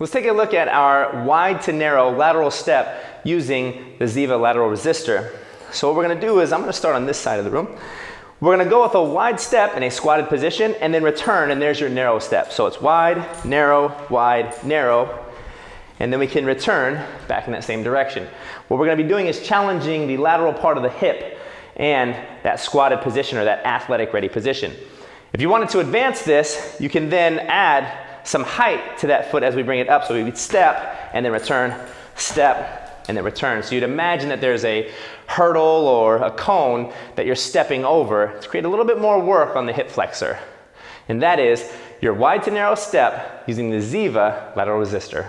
Let's take a look at our wide to narrow lateral step using the Ziva lateral resistor. So what we're gonna do is, I'm gonna start on this side of the room. We're gonna go with a wide step in a squatted position and then return and there's your narrow step. So it's wide, narrow, wide, narrow, and then we can return back in that same direction. What we're gonna be doing is challenging the lateral part of the hip and that squatted position or that athletic ready position. If you wanted to advance this, you can then add some height to that foot as we bring it up. So we would step and then return, step and then return. So you'd imagine that there's a hurdle or a cone that you're stepping over to create a little bit more work on the hip flexor. And that is your wide to narrow step using the Ziva lateral resistor.